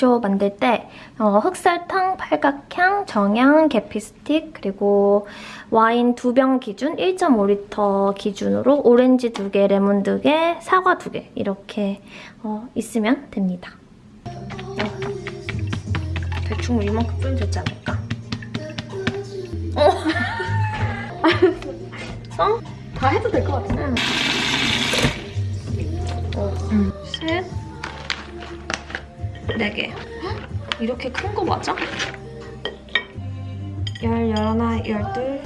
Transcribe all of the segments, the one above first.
빙쇼 만들 때 어, 흑설탕, 팔각향, 정향, 계피 스틱 그리고 와인 두 병 기준 1.5리터 기준으로 오렌지 두 개, 레몬 두 개, 사과 두 개 이렇게 어, 있으면 됩니다. 대충 이만큼 뿌리면 되지 않을까? 어? 어? 다 해도 될 것 같아. 응. 어, 셋, 네 개. 이렇게 큰 거 맞아? 열, 열하나, 열둘.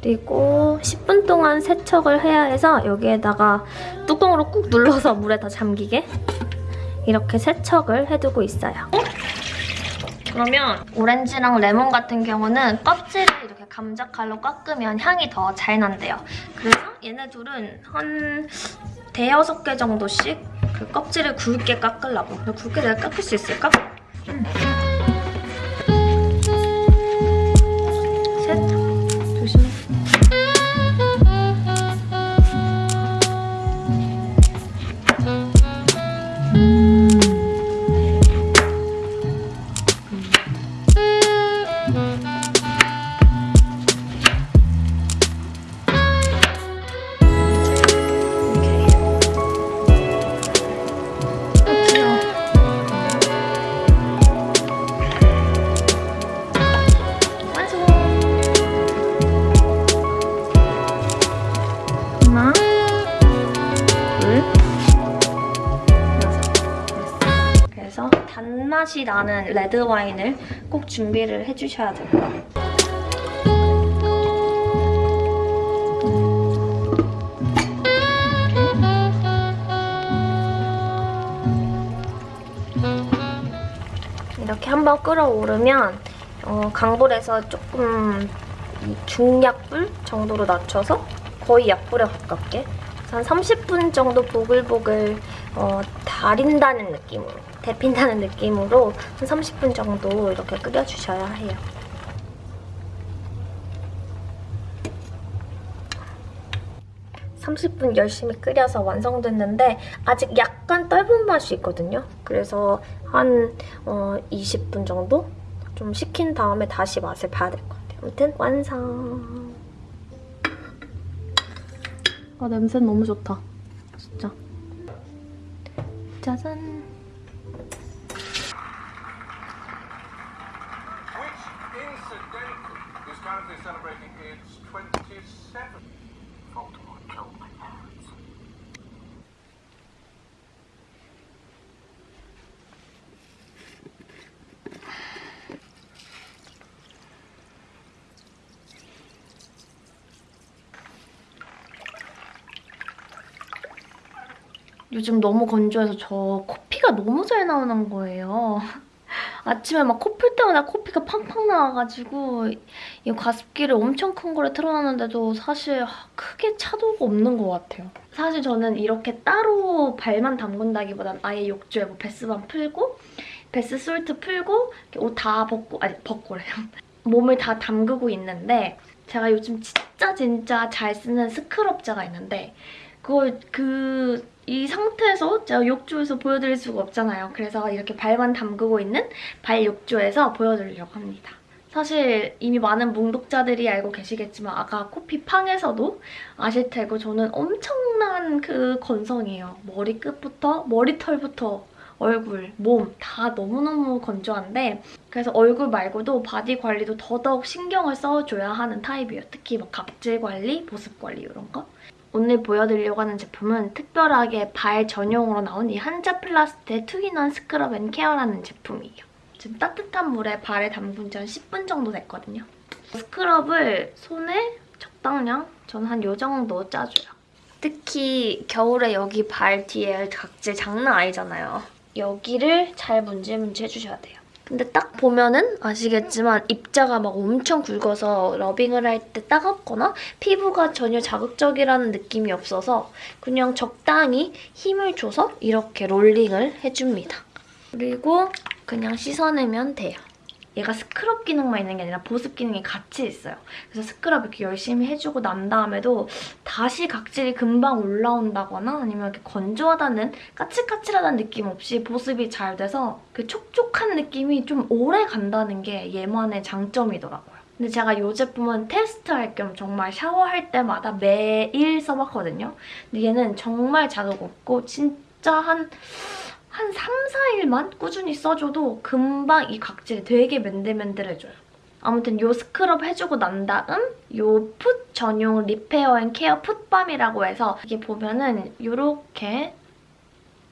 그리고 10분 동안 세척을 해야 해서 여기에다가 뚜껑으로 꾹 눌러서 물에 다 잠기게 이렇게 세척을 해두고 있어요. 그러면 오렌지랑 레몬 같은 경우는 껍질을 이렇게 감자 칼로 깎으면 향이 더 잘 난대요. 그래서 얘네 둘은 한 대여섯 개 정도씩 그 껍질을 굵게 깎으려고. 근데 굵게 내가 깎을 수 있을까? 응. 그래서 단맛이 나는 레드 와인을 꼭 준비를 해주셔야 돼요. 이렇게 한번 끓어오르면 어, 강불에서 조금 이 중약불 정도로 낮춰서 거의 약불에 가깝게 한 30분 정도 보글보글 어, 달인다는 느낌으로 데핀다는 느낌으로 한 30분 정도 이렇게 끓여주셔야 해요. (30분) 열심히 끓여서 완성됐는데 아직 약간 떫은 맛이 있거든요. 그래서 한 어, (20분) 정도 좀 식힌 다음에 다시 맛을 봐야 될 것 같아요. 아무튼 완성 아 냄새 너무 좋다. 진짜. 짜잔 요즘 너무 건조해서 저 코피가 너무 잘 나오는 거예요. 아침에 막 코 풀 때마다 코피가 팡팡 나와가지고 이 가습기를 엄청 큰 거를 틀어놨는데도 사실 크게 차도가 없는 것 같아요. 사실 저는 이렇게 따로 발만 담근다기보단 아예 욕조에 뭐 bath bomb 풀고 bath salt 풀고 옷 다 벗고 아니 벗고래요. 몸을 다 담그고 있는데 제가 요즘 진짜 진짜 잘 쓰는 scrub제가 있는데 그걸 그 이 상태에서 제가 욕조에서 보여드릴 수가 없잖아요. 그래서 이렇게 발만 담그고 있는 발 욕조에서 보여드리려고 합니다. 사실 이미 많은 뭉독자들이 알고 계시겠지만 아까 코피팡에서도 아실 테고 저는 엄청난 그 건성이에요. 머리 끝부터 머리털부터 얼굴, 몸 다 너무너무 건조한데 그래서 얼굴 말고도 body 관리도 더더욱 신경을 써줘야 하는 타입이에요. 특히 막 각질 관리, 보습 관리 이런 거. 오늘 보여드리려고 하는 제품은 특별하게 발 전용으로 나온 이 한자플라스트의 투인원 스크럽 앤 케어라는 제품이에요. 지금 따뜻한 물에 발에 담근 지 한 10분 정도 됐거든요. scrub을 손에 적당량, 저는 한 요 정도 짜줘요. 특히 겨울에 여기 발 뒤에 각질 장난 아니잖아요. 여기를 잘 문질문질 해주셔야 돼요. 근데 딱 보면은 아시겠지만 입자가 막 엄청 굵어서 rubbing을 할 때 따갑거나 피부가 전혀 자극적이라는 느낌이 없어서 그냥 적당히 힘을 줘서 이렇게 롤링을 해줍니다. 그리고 그냥 씻어내면 돼요. 얘가 스크럽 기능만 있는 게 아니라 보습 기능이 같이 있어요. 그래서 스크럽 이렇게 열심히 해주고 난 다음에도 다시 각질이 금방 올라온다거나 아니면 이렇게 건조하다는 까칠까칠하다는 느낌 없이 보습이 잘 돼서 그 촉촉한 느낌이 좀 오래 간다는 게 얘만의 장점이더라고요. 근데 제가 이 제품은 테스트할 겸 정말 샤워할 때마다 매일 써봤거든요. 근데 얘는 정말 자극 없고 진짜 한, 한 3, 4일만 꾸준히 써줘도 금방 이 각질이 되게 맨들맨들해져요. 아무튼 요 스크럽 해주고 난 다음 요 foot 전용 repair and care foot balm이라고 해서 이게 보면은 요렇게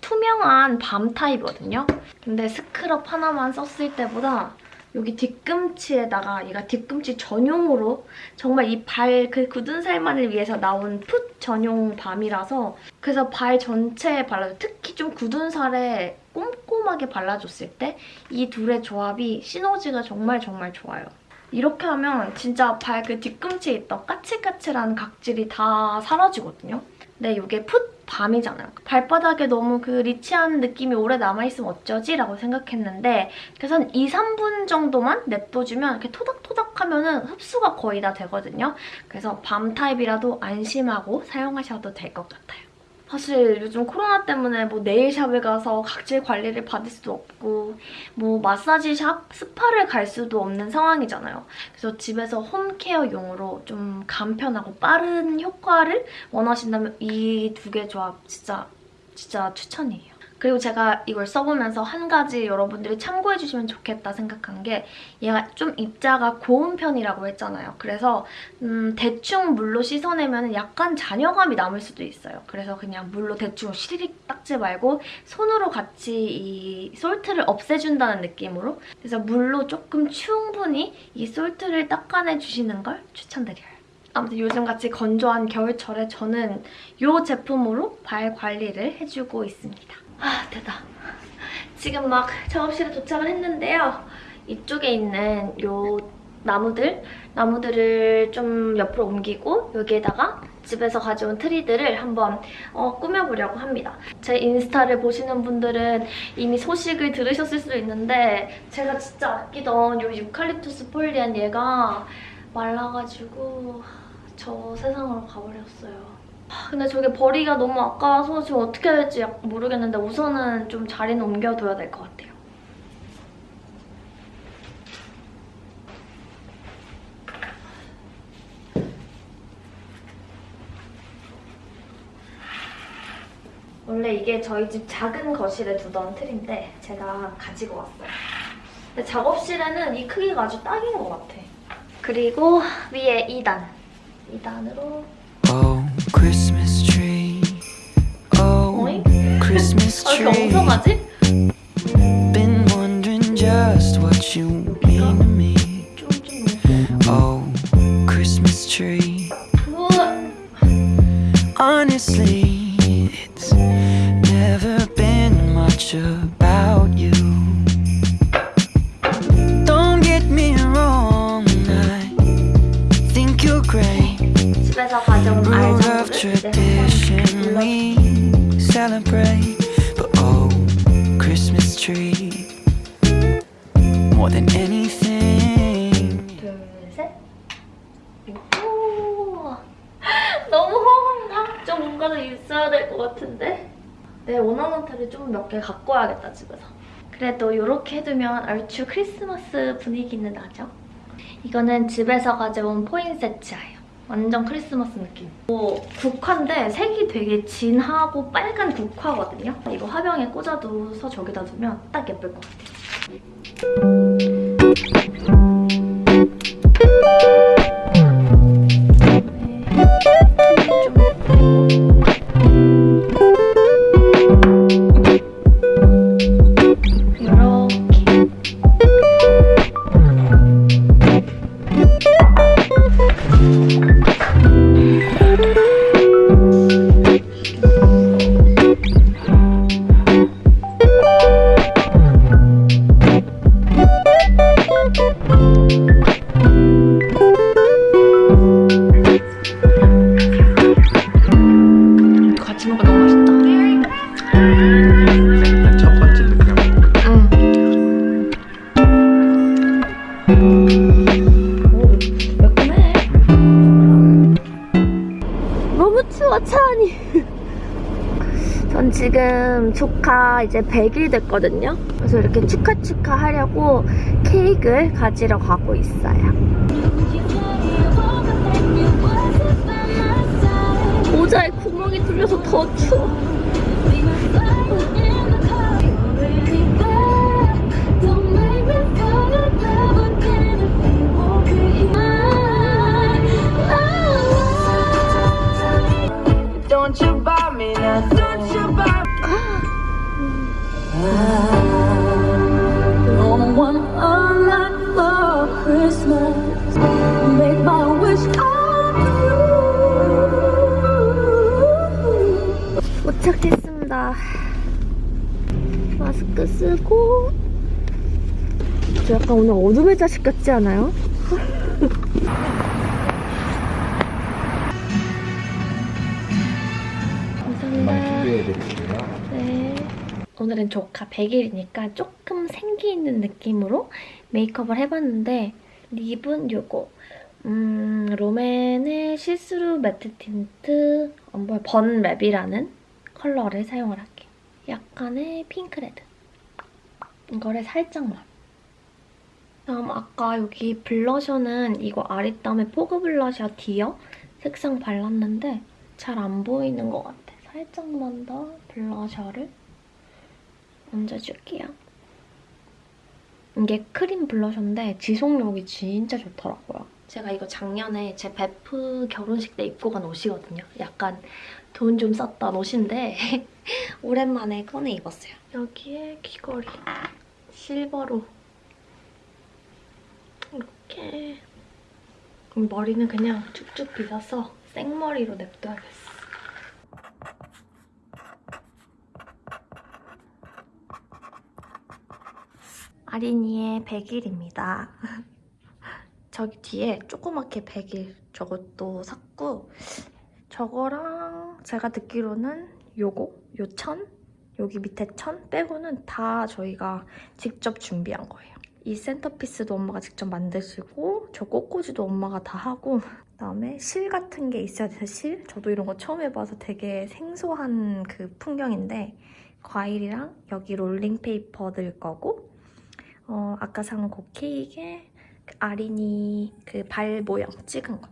투명한 balm 타입이거든요. 근데 스크럽 하나만 썼을 때보다 여기 뒤꿈치에다가 얘가 뒤꿈치 전용으로 정말 이 발 그 굳은 살만을 위해서 나온 풋 전용 밤이라서 그래서 발 전체에 발라줘. 특히 좀 굳은 살에 꼼꼼하게 발라줬을 때 이 둘의 조합이 시너지가 정말 정말 좋아요. 이렇게 하면 진짜 발 그 뒤꿈치에 있던 까칠까칠한 각질이 다 사라지거든요. 근데 이게 풋 밤이잖아요. 발바닥에 너무 그 리치한 느낌이 오래 남아있으면 어쩌지? 라고 생각했는데 그래서 한 2, 3분 정도만 냅둬주면 이렇게 토닥토닥 하면 은 흡수가 거의 다 되거든요. 그래서 밤 타입이라도 안심하고 사용하셔도 될 것 같아요. 사실 요즘 코로나 때문에 뭐 네일샵에 가서 각질 관리를 받을 수도 없고 뭐 마사지샵, 스파를 갈 수도 없는 상황이잖아요. 그래서 집에서 홈케어용으로 좀 간편하고 빠른 효과를 원하신다면 이 두 개 조합 진짜 진짜 추천이에요. 그리고 제가 이걸 써보면서 한 가지 여러분들이 참고해주시면 좋겠다 생각한 게 얘가 좀 입자가 고운 편이라고 했잖아요. 그래서 음, 대충 물로 씻어내면 약간 잔여감이 남을 수도 있어요. 그래서 그냥 물로 대충 시리릭 닦지 말고 손으로 같이 이 솔트를 없애준다는 느낌으로 그래서 물로 조금 충분히 이 솔트를 닦아내주시는 걸 추천드려요. 아무튼 요즘같이 건조한 겨울철에 저는 이 제품으로 발 관리를 해주고 있습니다. 아, 됐다. 지금 막 작업실에 도착을 했는데요. 이쪽에 있는 요 나무들, 나무들을 좀 옆으로 옮기고 여기에다가 집에서 가져온 트리들을 한번 어, 꾸며보려고 합니다. 제 인스타를 보시는 분들은 이미 소식을 들으셨을 수도 있는데 제가 진짜 아끼던 요 유칼립투스 폴리안 얘가 말라가지고 저 세상으로 가버렸어요. 근데 저게 버리기가 너무 아까워서 지금 어떻게 해야 될지 모르겠는데 우선은 좀 자리는 옮겨둬야 될 것 같아요. 원래 이게 저희 집 작은 거실에 두던 틀인데 제가 가지고 왔어요. 근데 작업실에는 이 크기가 아주 딱인 것 같아. 그리고 위에 2단. 2단으로 아, 이렇게 tree. 엉성하지? Been wondering just what you mean to me. 좀, 좀. Oh, Christmas tree. 우와. Honestly, it's never been much about you. Don't get me wrong, I think you're great. 집에서 가져온 Rule of 알장구를 이제 tradition 한번 we celebrate, but Oh, Christmas tree, more than anything. 둘, 셋. 오. 너무 허한가? 좀 뭔가 더 있어야 될 것 같은데? 내 원하는 틀을 좀몇 개 갖고 와야겠다, 집에서. 그래도 이렇게 해두면 얼추 크리스마스 분위기는 나죠? 이거는 집에서 가져온 포인세트예요. 완전 크리스마스 느낌. 뭐 국화인데 색이 되게 진하고 빨간 국화거든요. 이거 화병에 꽂아둬서 저기다 두면 딱 예쁠 것 같아요. 조카 이제 100일 됐거든요. 그래서 이렇게 축하 축하 하려고 케이크를 가지러 가고 있어요. 모자에 구멍이 뚫려서 더 추워. 저 약간 오늘 어둠의 자식 같지 않아요? 감사합니다. 네. 오늘은 조카 100일이니까 조금 생기 있는 느낌으로 메이크업을 해봤는데 lip은 요거 음, 롬앤의 see-through matte tint 번랩이라는 컬러를 사용을 할게요. 약간의 핑크레드 이거를 살짝만 다음 아까 여기 blusher는 이거 아리따움의 fog blusher dear 색상 발랐는데 잘 안 보이는 것 같아. 살짝만 더 blusher를 얹어줄게요. 이게 cream blusher인데 지속력이 진짜 좋더라고요. 제가 이거 작년에 제 베프 결혼식 때 입고 간 옷이거든요. 약간 돈 좀 썼던 옷인데 오랜만에 꺼내 입었어요. 여기에 귀걸이 실버로 이렇게 머리는 그냥 쭉쭉 빗어서 생머리로 냅둬야겠어. 아린이의 100일입니다. 저기 뒤에 조그맣게 100일 저것도 샀고 저거랑 제가 듣기로는 요거, 요 천? 여기 밑에 천 빼고는 다 저희가 직접 준비한 거예요. 이 centerpiece도 엄마가 직접 만드시고 저 꽃꽂이도 엄마가 다 하고 그다음에 실 같은 게 있어야 돼서 실? 저도 이런 거 처음 해봐서 되게 생소한 그 풍경인데 과일이랑 여기 롤링 페이퍼 들 거고 어, 아까 산 그 케이크에 그 아린이 그 발 모양 찍은 거